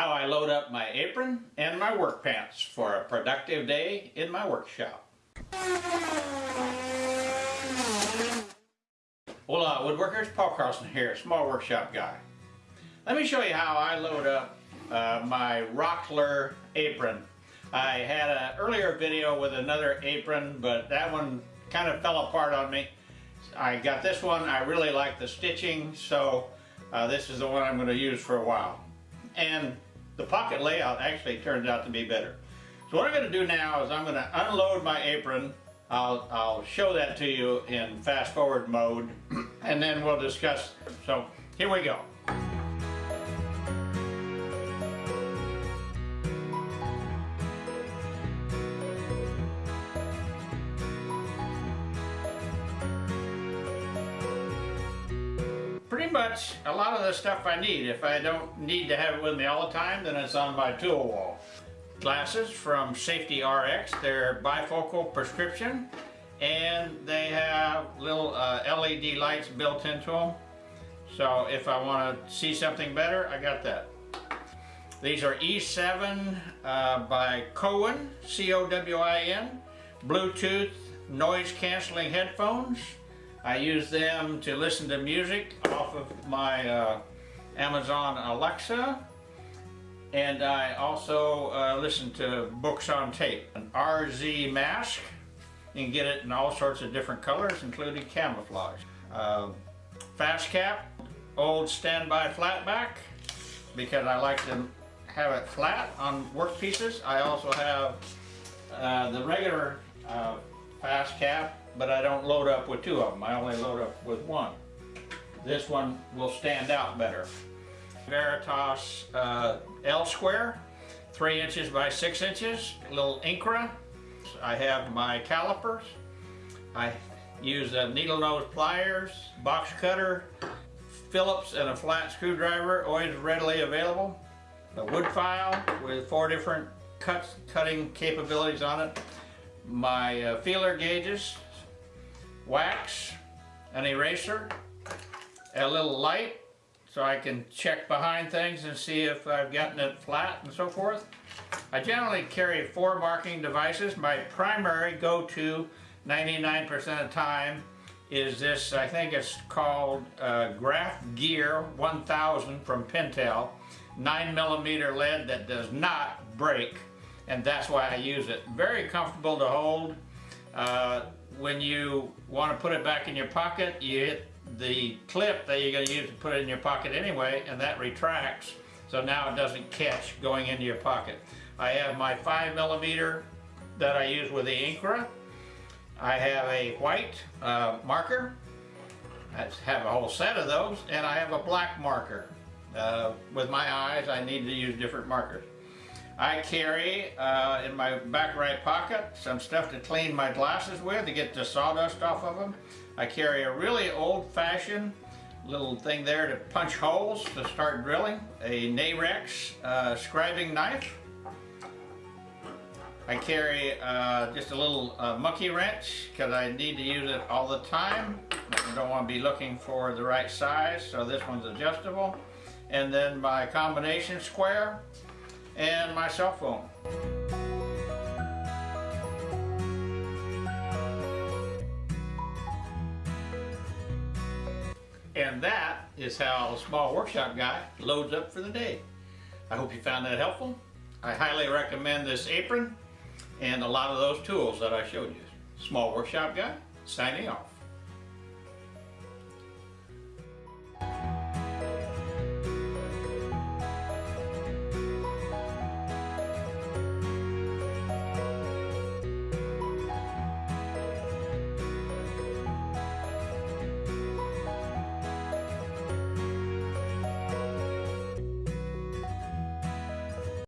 how I load up my apron and my work pants for a productive day in my workshop. Hola woodworkers, Paul Carlson here, small workshop guy. Let me show you how I load up uh, my Rockler apron. I had an earlier video with another apron, but that one kind of fell apart on me. I got this one, I really like the stitching, so uh, this is the one I'm going to use for a while. And the pocket layout actually turns out to be better. So what I'm going to do now is I'm going to unload my apron. I'll, I'll show that to you in fast forward mode and then we'll discuss. So here we go. Much a lot of the stuff I need. If I don't need to have it with me all the time, then it's on my tool wall. Glasses from Safety RX, they're bifocal prescription and they have little uh, LED lights built into them. So if I want to see something better, I got that. These are E7 uh, by Cowin, C-O-W-I-N, Bluetooth noise canceling headphones. I use them to listen to music off of my uh, Amazon Alexa and I also uh, listen to books on tape. An RZ mask, you can get it in all sorts of different colors including camouflage. Uh, fast cap, old standby flat back because I like to have it flat on work pieces. I also have uh, the regular uh, fast cap but I don't load up with two of them. I only load up with one. This one will stand out better. Veritas uh, L square, three inches by six inches, little Incra. I have my calipers. I use a needle nose pliers, box cutter, Phillips and a flat screwdriver, always readily available. A wood file with four different cuts, cutting capabilities on it. My uh, feeler gauges, wax, an eraser, a little light so I can check behind things and see if I've gotten it flat and so forth. I generally carry four marking devices. My primary go-to 99% of the time is this, I think it's called uh, Graph Gear 1000 from Pentel. 9 millimeter lead that does not break and that's why I use it. Very comfortable to hold. Uh, when you want to put it back in your pocket, you hit the clip that you're going to use to put it in your pocket anyway, and that retracts, so now it doesn't catch going into your pocket. I have my 5 millimeter that I use with the Incra. I have a white uh, marker. I have a whole set of those, and I have a black marker. Uh, with my eyes, I need to use different markers. I carry uh, in my back right pocket some stuff to clean my glasses with to get the sawdust off of them. I carry a really old-fashioned little thing there to punch holes to start drilling. A Narex uh, scribing knife. I carry uh, just a little uh, monkey wrench because I need to use it all the time. I don't want to be looking for the right size, so this one's adjustable. And then my combination square and my cell phone. And that is how a small workshop guy loads up for the day. I hope you found that helpful. I highly recommend this apron and a lot of those tools that I showed you. Small workshop guy, signing off.